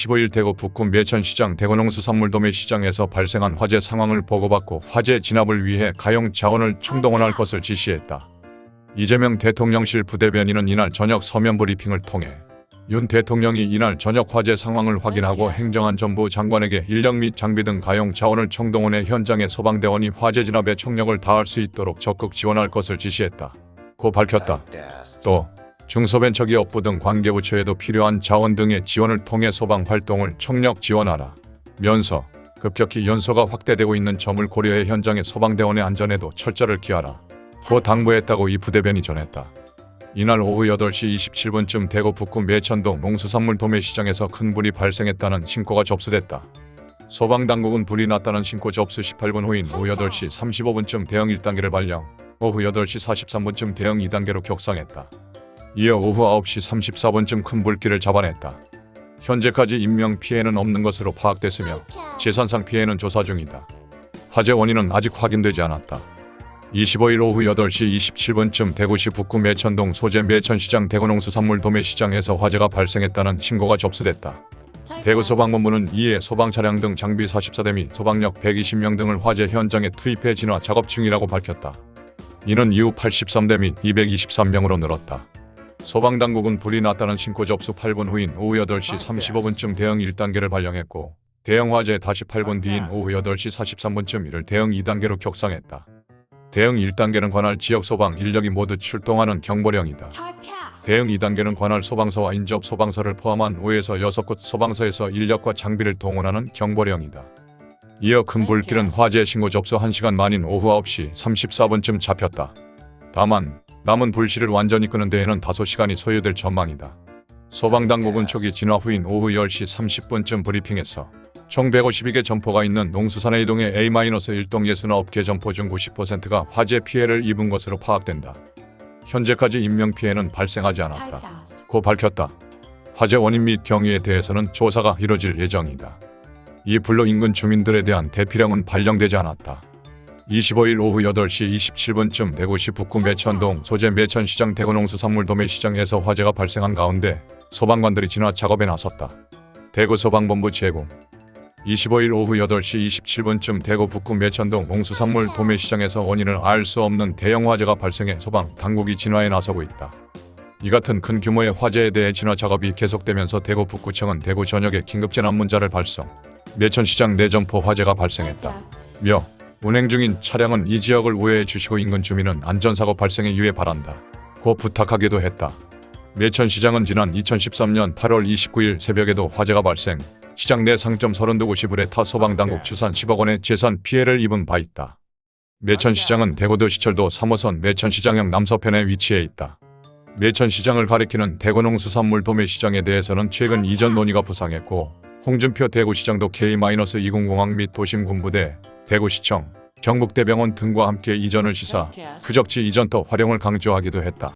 15일 대구 북구 매천시장 대구농수산물 도매 시장에서 발생한 화재 상황을 보고받고 화재 진압을 위해 가용 자원을 총동원할 것을 지시했다. 이재명 대통령실 부대변인은 이날 저녁 서면 브리핑을 통해 윤 대통령이 이날 저녁 화재 상황을 확인하고 행정안전부 장관에게 인력 및 장비 등 가용 자원을 총동원해 현장의 소방대원이 화재 진압에 총력을 다할 수 있도록 적극 지원할 것을 지시했다. 고 밝혔다. 또 중소벤처기업부 등 관계부처에도 필요한 자원 등의 지원을 통해 소방 활동을 총력 지원하라. 면서 급격히 연소가 확대되고 있는 점을 고려해 현장의 소방대원의 안전에도 철저를 기하라. 고 당부했다고 이 부대변이 전했다. 이날 오후 8시 27분쯤 대구 북구 매천동 농수산물 도매시장에서 큰 불이 발생했다는 신고가 접수됐다. 소방당국은 불이 났다는 신고 접수 18분 후인 오후 8시 35분쯤 대응 1단계를 발령, 오후 8시 43분쯤 대응 2단계로 격상했다. 이어 오후 9시 34분쯤 큰 불길을 잡아냈다. 현재까지 인명 피해는 없는 것으로 파악됐으며 재산상 피해는 조사 중이다. 화재 원인은 아직 확인되지 않았다. 25일 오후 8시 27분쯤 대구시 북구 매천동 소재 매천시장 대구농수산물 도매시장에서 화재가 발생했다는 신고가 접수됐다. 대구 소방본부는 이에 소방 차량 등 장비 44대 및 소방력 120명 등을 화재 현장에 투입해 진화 작업 중이라고 밝혔다. 이는 이후 83대 및 223명으로 늘었다. 소방당국은 불이 났다는 신고 접수 8분 후인 오후 8시 35분쯤 대응 1단계를 발령했고 대형 화재 다시 8분 뒤인 오후 8시 43분쯤 이를 대응 2단계로 격상했다. 대응 1단계는 관할 지역 소방 인력이 모두 출동하는 경보령이다. 대응 2단계는 관할 소방서와 인접 소방서를 포함한 5에서 6곳 소방서에서 인력과 장비를 동원하는 경보령이다. 이어 큰 불길은 화재 신고 접수 1시간 만인 오후 9시 34분쯤 잡혔다. 다만 남은 불씨를 완전히 끄는 데에는 다소 시간이 소요될 전망이다. 소방당국은 초기 진화 후인 오후 10시 30분쯤 브리핑에서 총 152개 점포가 있는 농수산의 이동의 A-1동 69개 점포 중 90%가 화재 피해를 입은 것으로 파악된다. 현재까지 인명피해는 발생하지 않았다. 고 밝혔다. 화재 원인 및 경위에 대해서는 조사가 이뤄질 예정이다. 이 불로 인근 주민들에 대한 대피령은 발령되지 않았다. 25일 오후 8시 27분쯤 대구시 북구 매천동 소재 매천시장 대구농수산물 도매시장에서 화재가 발생한 가운데 소방관들이 진화 작업에 나섰다. 대구 소방본부 제공 25일 오후 8시 27분쯤 대구 북구 매천동 농수산물 도매시장에서 원인을 알 수 없는 대형 화재가 발생해 소방 당국이 진화에 나서고 있다. 이 같은 큰 규모의 화재에 대해 진화 작업이 계속되면서 대구 북구청은 대구 전역에 긴급재난 문자를 발송. 매천시장 내점포 화재가 발생했다. 며 운행 중인 차량은 이 지역을 우회해 주시고 인근 주민은 안전사고 발생에 유의 바란다. 고 부탁하기도 했다. 매천시장은 지난 2013년 8월 29일 새벽에도 화재가 발생, 시장 내 상점 32곳이 불에 타 소방당국 추산 10억 원의 재산 피해를 입은 바 있다. 매천시장은 대구도 시철도 3호선 매천시장역 남서편에 위치해 있다. 매천시장을 가리키는 대구농수산물 도매시장에 대해서는 최근 이전 논의가 부상했고 홍준표 대구시장도 K-20공항 및 도심군부대, 대구시청, 경북대병원 등과 함께 이전을 시사, 규적지 이전터 활용을 강조하기도 했다.